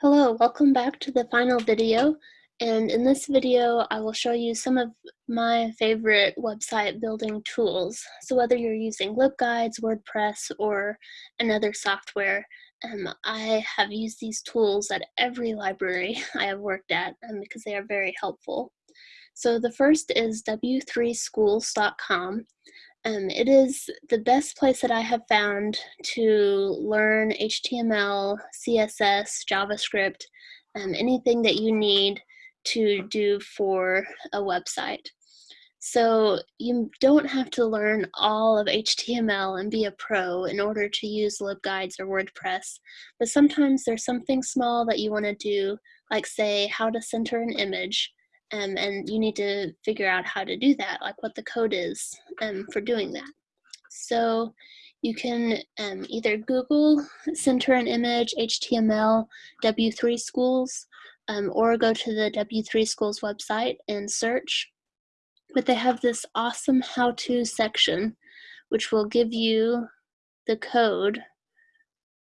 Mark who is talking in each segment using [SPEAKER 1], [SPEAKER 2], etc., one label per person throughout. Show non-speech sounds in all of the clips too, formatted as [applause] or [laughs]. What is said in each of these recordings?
[SPEAKER 1] Hello, welcome back to the final video. And in this video, I will show you some of my favorite website building tools. So whether you're using LibGuides, WordPress, or another software, um, I have used these tools at every library [laughs] I have worked at um, because they are very helpful. So the first is w3schools.com. Um, it is the best place that I have found to learn HTML, CSS, JavaScript, um, anything that you need to do for a website. So you don't have to learn all of HTML and be a pro in order to use LibGuides or WordPress, but sometimes there's something small that you want to do, like say how to center an image, um, and you need to figure out how to do that, like what the code is um, for doing that. So you can um, either Google center an image HTML W3 schools um, or go to the W3 schools website and search. But they have this awesome how-to section which will give you the code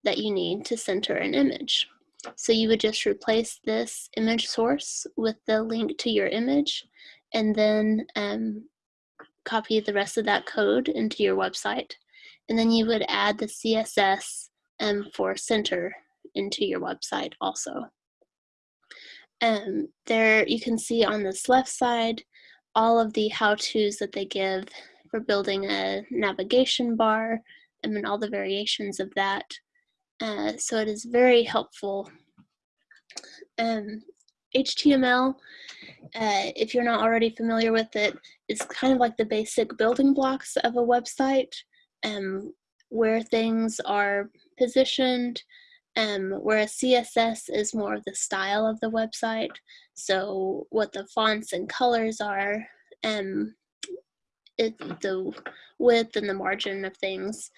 [SPEAKER 1] that you need to center an image. So you would just replace this image source with the link to your image and then um, copy the rest of that code into your website. And then you would add the CSS um, for center into your website also. Um, there you can see on this left side all of the how-tos that they give for building a navigation bar and then all the variations of that. Uh, so it is very helpful. Um, HTML, uh, if you're not already familiar with it, is kind of like the basic building blocks of a website, um, where things are positioned, um, whereas CSS is more of the style of the website. So what the fonts and colors are, um, it, the width and the margin of things.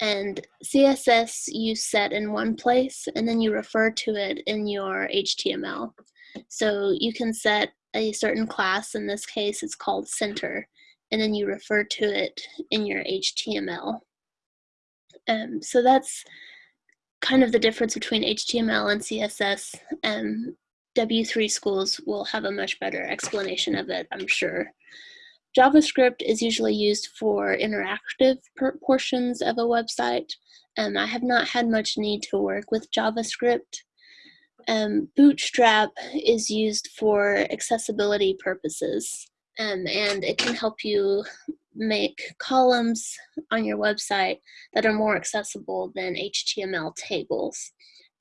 [SPEAKER 1] And CSS you set in one place and then you refer to it in your HTML. So you can set a certain class, in this case it's called center, and then you refer to it in your HTML. Um, so that's kind of the difference between HTML and CSS. Um, W3 schools will have a much better explanation of it, I'm sure. JavaScript is usually used for interactive portions of a website. Um, I have not had much need to work with JavaScript. Um, Bootstrap is used for accessibility purposes, um, and it can help you make columns on your website that are more accessible than HTML tables.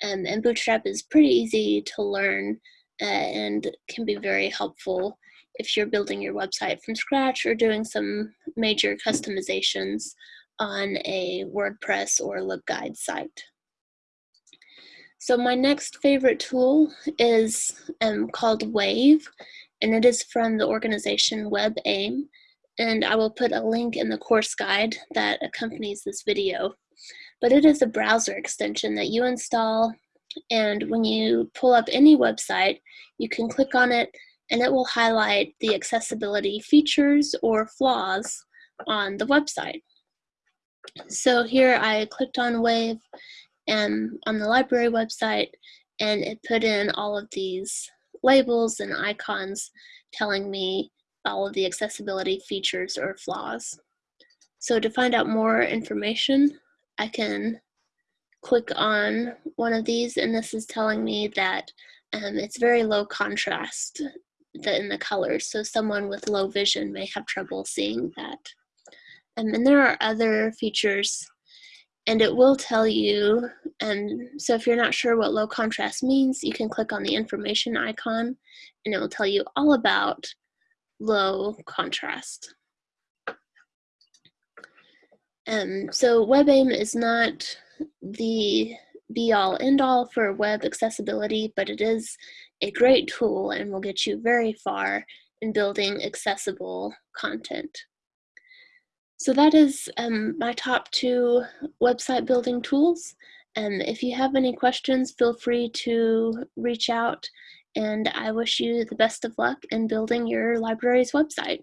[SPEAKER 1] Um, and Bootstrap is pretty easy to learn uh, and can be very helpful if you're building your website from scratch or doing some major customizations on a WordPress or LibGuide site. So my next favorite tool is um, called Wave, and it is from the organization WebAIM, and I will put a link in the course guide that accompanies this video. But it is a browser extension that you install, and when you pull up any website, you can click on it and it will highlight the accessibility features or flaws on the website. So here I clicked on Wave and on the library website and it put in all of these labels and icons telling me all of the accessibility features or flaws. So to find out more information, I can click on one of these and this is telling me that um, it's very low contrast in the colors, so someone with low vision may have trouble seeing that. Um, and there are other features, and it will tell you, and so if you're not sure what low contrast means, you can click on the information icon, and it will tell you all about low contrast. Um, so WebAIM is not the be all end all for web accessibility, but it is a great tool and will get you very far in building accessible content. So that is um, my top two website building tools. And if you have any questions, feel free to reach out and I wish you the best of luck in building your library's website.